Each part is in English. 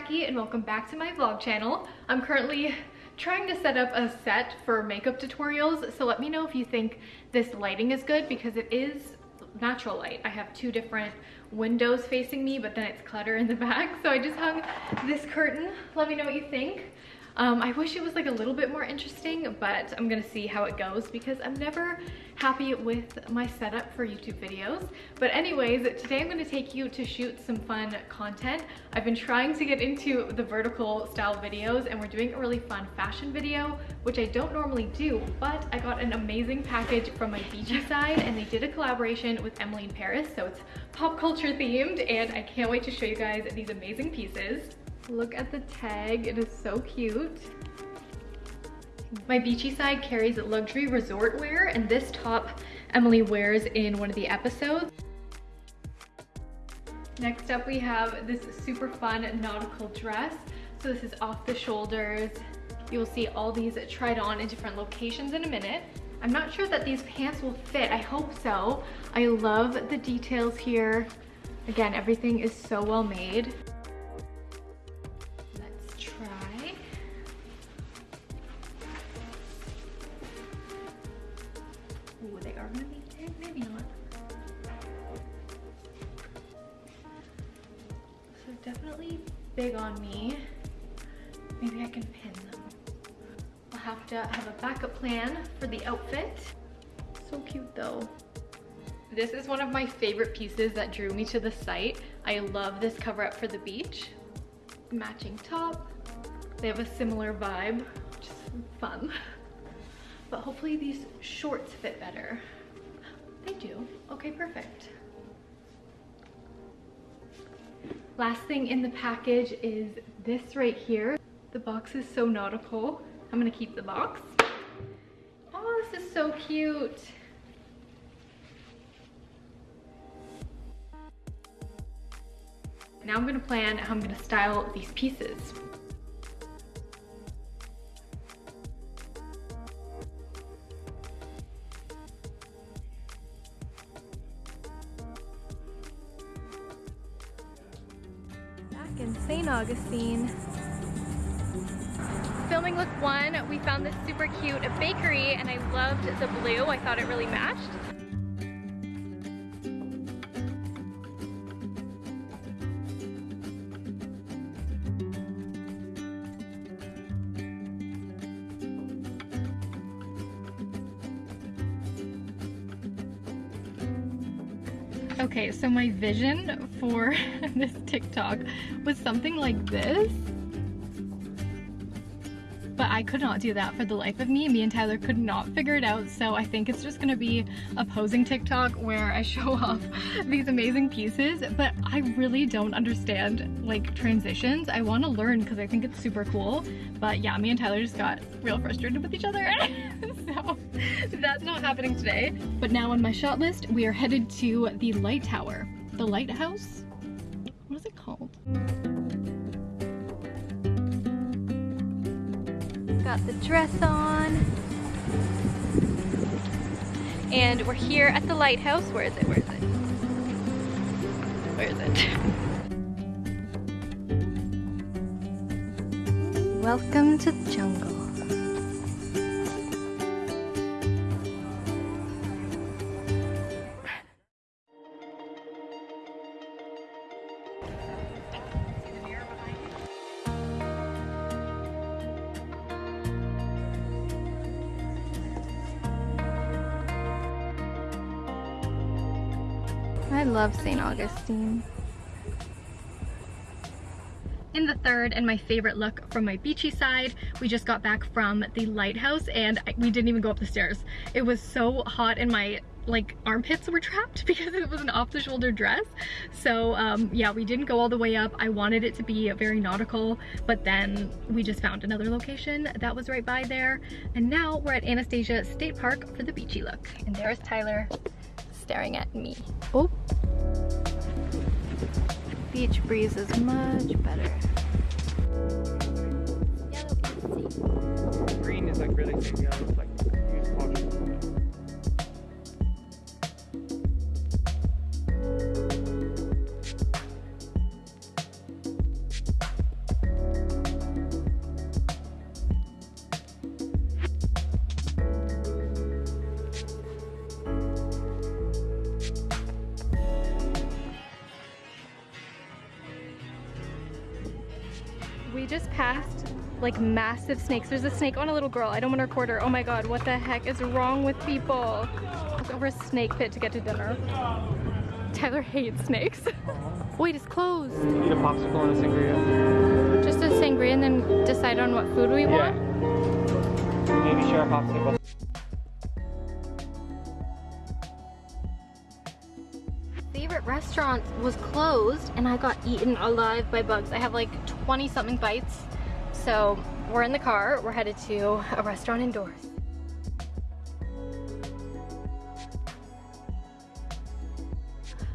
Jackie and welcome back to my vlog channel. I'm currently trying to set up a set for makeup tutorials, so let me know if you think this lighting is good because it is natural light. I have two different windows facing me, but then it's clutter in the back. So I just hung this curtain. Let me know what you think. Um, I wish it was like a little bit more interesting, but I'm gonna see how it goes because I'm never happy with my setup for YouTube videos. But anyways, today I'm gonna take you to shoot some fun content. I've been trying to get into the vertical style videos and we're doing a really fun fashion video, which I don't normally do, but I got an amazing package from my beachy side and they did a collaboration with Emily in Paris, so it's pop culture themed and I can't wait to show you guys these amazing pieces. Look at the tag, it is so cute. My beachy side carries luxury resort wear and this top Emily wears in one of the episodes. Next up we have this super fun nautical dress. So this is off the shoulders. You'll see all these tried on in different locations in a minute. I'm not sure that these pants will fit. I hope so. I love the details here. Again, everything is so well made. Definitely big on me. Maybe I can pin them. I'll have to have a backup plan for the outfit. So cute though. This is one of my favorite pieces that drew me to the site. I love this cover up for the beach. Matching top. They have a similar vibe, which is fun. But hopefully these shorts fit better. They do. Okay, perfect. Last thing in the package is this right here. The box is so nautical. I'm gonna keep the box. Oh, this is so cute. Now I'm gonna plan how I'm gonna style these pieces. Augustine. Filming look one, we found this super cute bakery and I loved the blue. I thought it really matched. Okay, so my vision for this TikTok was something like this. But I could not do that for the life of me. Me and Tyler could not figure it out. So I think it's just gonna be a posing TikTok where I show off these amazing pieces. But I really don't understand like transitions. I wanna learn because I think it's super cool. But yeah, me and Tyler just got real frustrated with each other. so that's not happening today. But now on my shot list, we are headed to the light tower. The lighthouse? What is it called? Got the dress on. And we're here at the lighthouse. Where is it? Where is it? Where is it? Welcome to the jungle. I love St. Augustine. In the third and my favorite look from my beachy side, we just got back from the lighthouse and we didn't even go up the stairs. It was so hot and my like armpits were trapped because it was an off-the-shoulder dress. So um, yeah, we didn't go all the way up. I wanted it to be very nautical, but then we just found another location that was right by there. And now we're at Anastasia State Park for the beachy look. And there's Tyler staring at me. Oh. Beach breeze is much better. Green is like really yeah, it's like We just passed like massive snakes. There's a snake on a little girl. I don't want to record her. Oh my god, what the heck is wrong with people? Look over a snake pit to get to dinner. Tyler hates snakes. Wait, it's closed. Eat a popsicle and a sangria. Just a sangria and then decide on what food we Yeah. want. Maybe share a popsicle. favorite restaurant was closed and I got eaten alive by bugs. I have like 20 something bites. So we're in the car, we're headed to a restaurant indoors.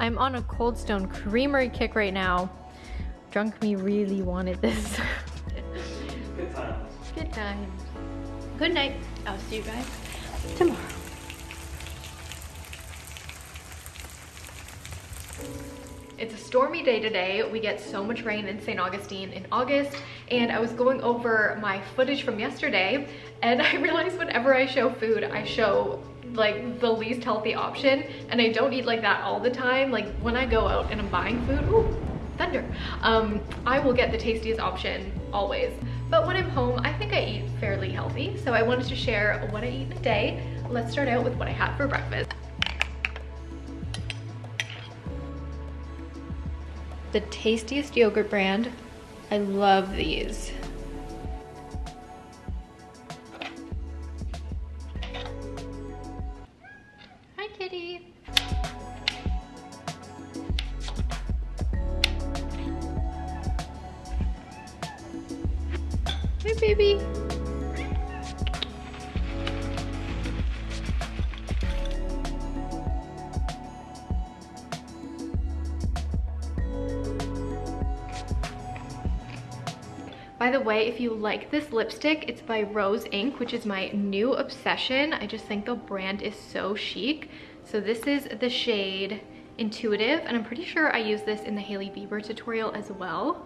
I'm on a Cold Stone Creamery kick right now. Drunk me really wanted this. Good times. Good times. Good night. I'll see you guys tomorrow. Stormy day today. We get so much rain in St. Augustine in August and I was going over my footage from yesterday and I realized whenever I show food, I show like the least healthy option and I don't eat like that all the time. Like when I go out and I'm buying food, ooh, thunder, um, I will get the tastiest option always. But when I'm home, I think I eat fairly healthy. So I wanted to share what I eat in a day. Let's start out with what I had for breakfast. The tastiest yogurt brand. I love these. By the way, if you like this lipstick, it's by Rose Inc., which is my new obsession. I just think the brand is so chic. So this is the shade Intuitive, and I'm pretty sure I use this in the Hailey Bieber tutorial as well.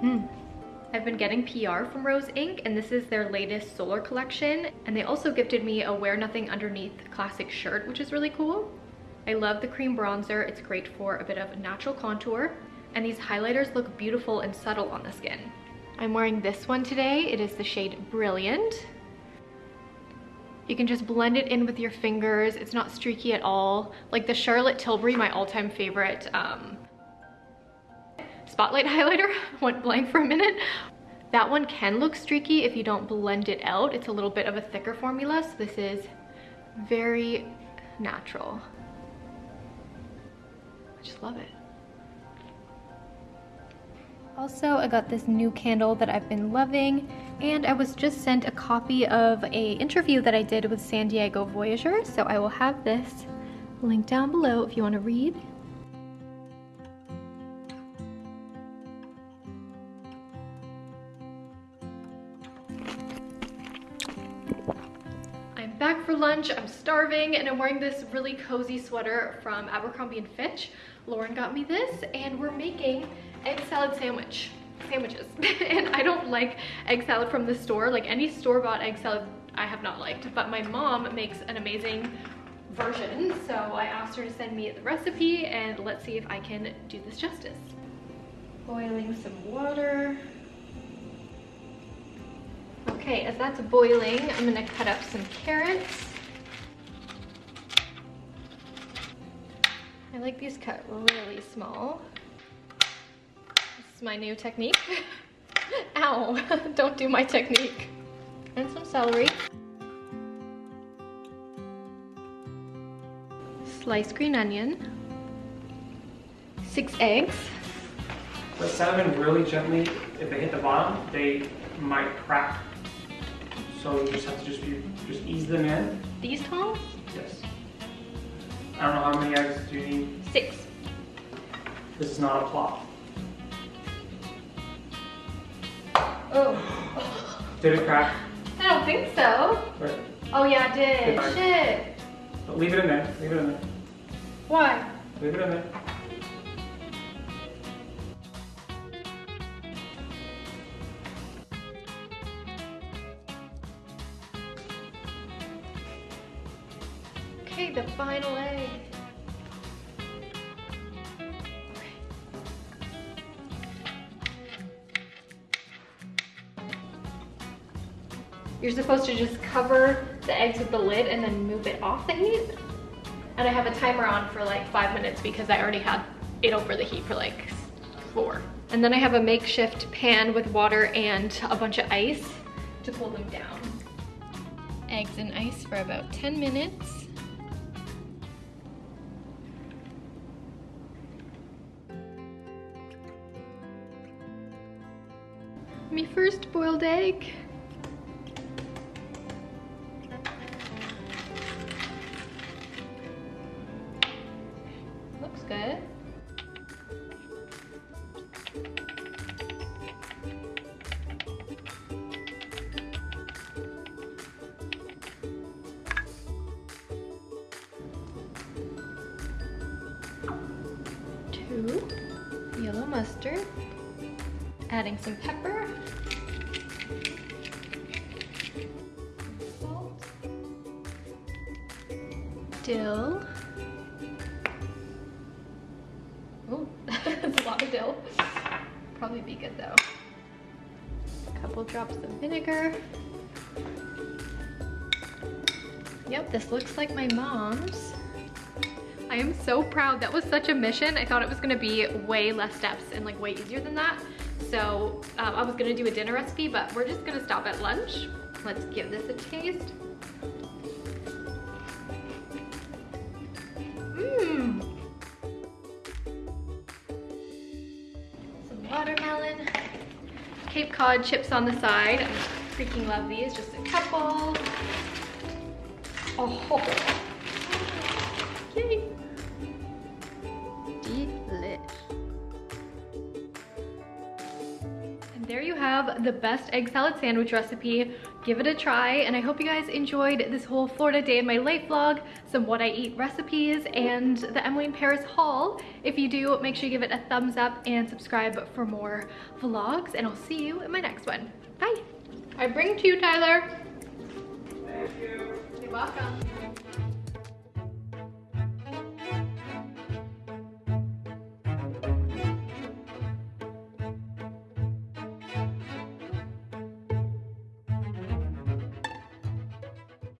Hmm. I've been getting PR from Rose Inc. and this is their latest solar collection. And they also gifted me a Wear Nothing Underneath classic shirt, which is really cool. I love the cream bronzer. It's great for a bit of natural contour. And these highlighters look beautiful and subtle on the skin. I'm wearing this one today. It is the shade Brilliant. You can just blend it in with your fingers. It's not streaky at all. Like the Charlotte Tilbury, my all-time favorite um, spotlight highlighter, went blank for a minute. That one can look streaky if you don't blend it out. It's a little bit of a thicker formula, so this is very natural. I just love it. Also, I got this new candle that I've been loving, and I was just sent a copy of a interview that I did with San Diego Voyager, so I will have this linked down below if you want to read. Lunch, I'm starving, and I'm wearing this really cozy sweater from Abercrombie & Fitch. Lauren got me this, and we're making egg salad sandwich sandwiches. and I don't like egg salad from the store. Like any store-bought egg salad I have not liked, but my mom makes an amazing version. So I asked her to send me the recipe and let's see if I can do this justice. Boiling some water. Okay, as that's boiling, I'm gonna cut up some carrots. Like these cut really small. This is my new technique. Ow, don't do my technique. And some celery. Sliced green onion. Six eggs. But cinnamon really gently, if they hit the bottom, they might crack. So you just have to just be, just ease them in. These tall? Yes. I don't know how many eggs do you need. Six. This is not a plot. Oh, Did it crack? I don't think so. Right. Oh yeah, it did. Goodbye. Shit. But leave it in there. Leave it in there. Why? Leave it in there. The final egg. You're supposed to just cover the eggs with the lid and then move it off the heat. And I have a timer on for like five minutes because I already had it over the heat for like four. And then I have a makeshift pan with water and a bunch of ice to cool them down. Eggs and ice for about 10 minutes. My first boiled egg. Looks good. Two yellow mustard, adding some pepper, salt, dill. Oh, that's a lot of dill. Probably be good though. A couple drops of vinegar. Yep, this looks like my mom's. I am so proud. That was such a mission. I thought it was gonna be way less steps and like way easier than that. So um, I was gonna do a dinner recipe, but we're just gonna stop at lunch. Let's give this a taste. Mmm. Some watermelon. Cape Cod chips on the side. I freaking love these. Just a couple. Oh, yay. Have the best egg salad sandwich recipe. Give it a try and I hope you guys enjoyed this whole Florida day in my life vlog, some what I eat recipes, and the Emily in Paris haul. If you do, make sure you give it a thumbs up and subscribe for more vlogs and I'll see you in my next one. Bye. I bring to you, Tyler. Thank you. You're welcome.